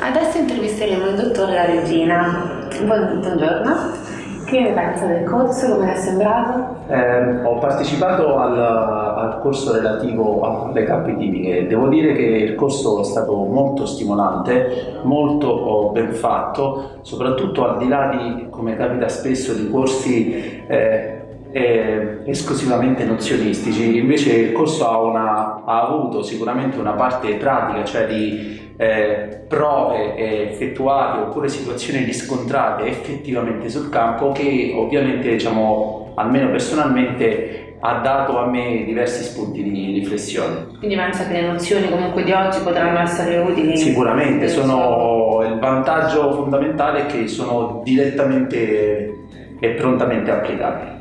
Adesso intervisteremo il dottor La Regina. Buongiorno. Che ne pensa del corso? Come è sembrato? Eh, ho partecipato al, al, corso relativo alle cappe tipiche. Devo dire che il corso è stato molto stimolante, molto ben fatto, soprattutto al di là di, come capita spesso, di corsi eh, eh, esclusivamente nozionistici, invece il corso ha, una, ha, avuto sicuramente una parte pratica, cioè di eh, prove effettuate oppure situazioni riscontrate effettivamente sul campo che ovviamente diciamo almeno personalmente ha dato a me diversi spunti di riflessione. Quindi pensa che le nozioni comunque di oggi potranno essere utili? Sicuramente, sono, il vantaggio fondamentale è che sono direttamente e prontamente applicabili.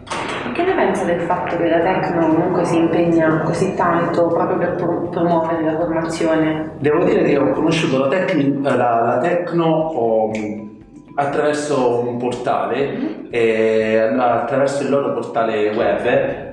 Che ne pensa del fatto che la Tecno comunque si impegna così tanto proprio per promuovere la formazione? Devo dire che ho conosciuto la, tecni, la, la Tecno oh, attraverso un portale, mm -hmm. eh, attraverso il loro portale web,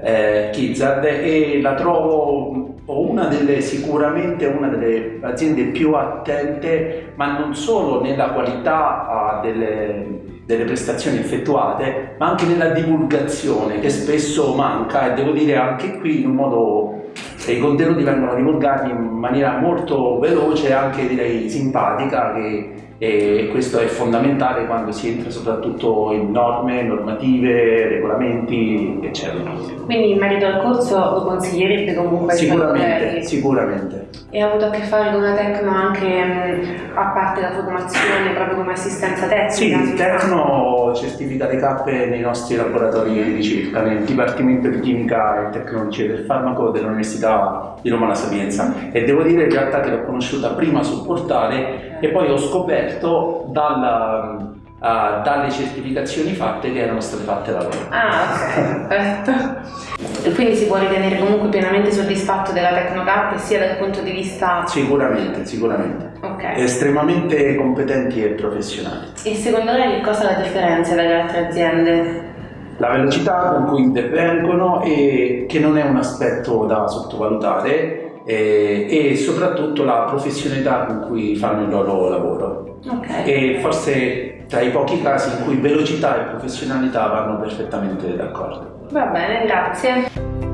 eh, Kizad, e la trovo una delle, sicuramente una delle aziende più attente, ma non solo nella qualità uh, delle delle prestazioni effettuate, ma anche nella divulgazione che spesso manca e devo dire anche qui in un modo i contenuti vengono divulgati in maniera molto veloce e anche direi simpatica che e questo è fondamentale quando si entra soprattutto in norme, normative, regolamenti, eccetera. Quindi in merito al corso lo consiglierebbe comunque? Sicuramente, sicuramente. E ha avuto a che fare con la Tecno anche a parte la formazione, proprio come assistenza tecnica? Sì, il Tecno certifica le cappe nei nostri laboratori di ricerca, nel Dipartimento di Chimica e Tecnologie del Farmaco dell'Università di Roma La Sapienza e devo dire in realtà che l'ho conosciuta prima sul portale e poi ho scoperto dalla, uh, dalle certificazioni fatte che erano state fatte da loro. Ah, ok, perfetto. E quindi si può ritenere comunque pienamente soddisfatto della Tecnocap sia dal punto di vista... Sicuramente, sicuramente. Okay. Estremamente competenti e professionali. E secondo lei che cosa la differenzia dalle altre aziende? La velocità con cui intervengono e che non è un aspetto da sottovalutare e, e soprattutto la professionalità con cui fanno il loro lavoro. Okay. E forse tra i pochi casi in cui velocità e professionalità vanno perfettamente d'accordo. Va bene, grazie.